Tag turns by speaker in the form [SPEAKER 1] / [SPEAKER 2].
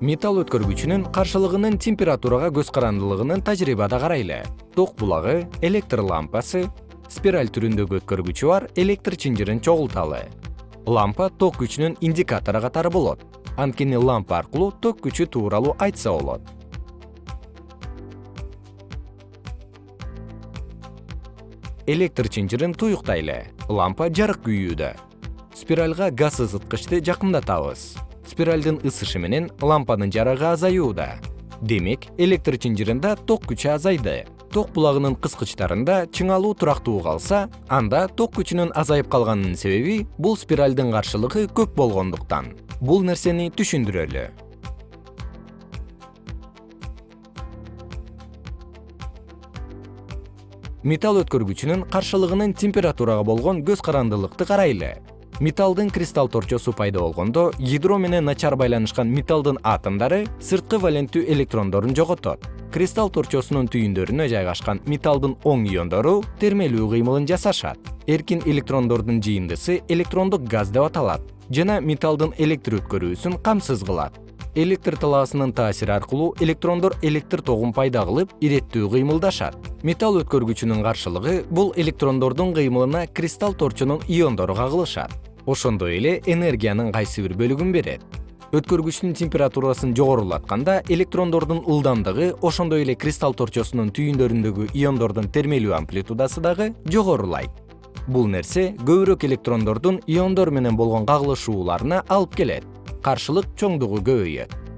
[SPEAKER 1] металл өткөргүчүнүн каршылыгынын температурага көз карандылыгынын тажрыйбада карайлы. Ток булагы электр лампасы спираль түрүндөгү өткөргүчү бар электр чынжырын чогулталы. Лампа ток күчүнүн индикатору катары болот. Анткени лампа аркылуу ток күчү тууралуу айтса болот. Электр чынжырын туюктайлы. Лампа жарык күйүүдө. Спиральга газ ысыткычты жакындатабыз спиралдын ысышы менен лампанын жарыгы азаюуда. Демек электр чынжырында ток күчү азайды. Ток булагынын кыскычтарында чыңалуу турактуу калса анда ток күчүнүн азайып калганынын себеби бул спиралдын каршылыгы көп болгондуктан. Бул нерсени түшүндүрөлү. Металл өткөргүчүнүн каршылыгынын температурага болгон көз карандылыкты карайлы металлдын кристалл торчосу пайда болгондо ядро менен начар байланышкан металлдын атомдору сырткы валенттүү электрондорун жоготот. Кристалл торчосунун түйүндөрүнө жайгашкан металлдын оң иондору термелүү кыймылын жасашат. Эркин электрондордун жыйындысы электрондук газ деп аталат жана металлдын электр өткөрүүсүн камсыз кылат. Электр талаасынын таасири аркылуу электрондор электр тогун пайда кылып иреттүү кыймылдашат. Металл өткөргүчүнүн каршылыгы бул электрондордун кыймылына кристалл торчонун иондору кагылышат ошондой эле энергиянын кайсы бир бөлүгүн берет. Өткөргүчтүн температурасын жогорулатканда электрондордун ылдамдыгы ошондой эле кристалл торчосунун түйүндөрүндөгү иондордун термелүү амплитудасы дагы жогорулайт. Бул нерсе көбүрөөк электрондордун иондор менен болгон кагылышууларына алып келет. Каршылык чоңдугу көбөйөт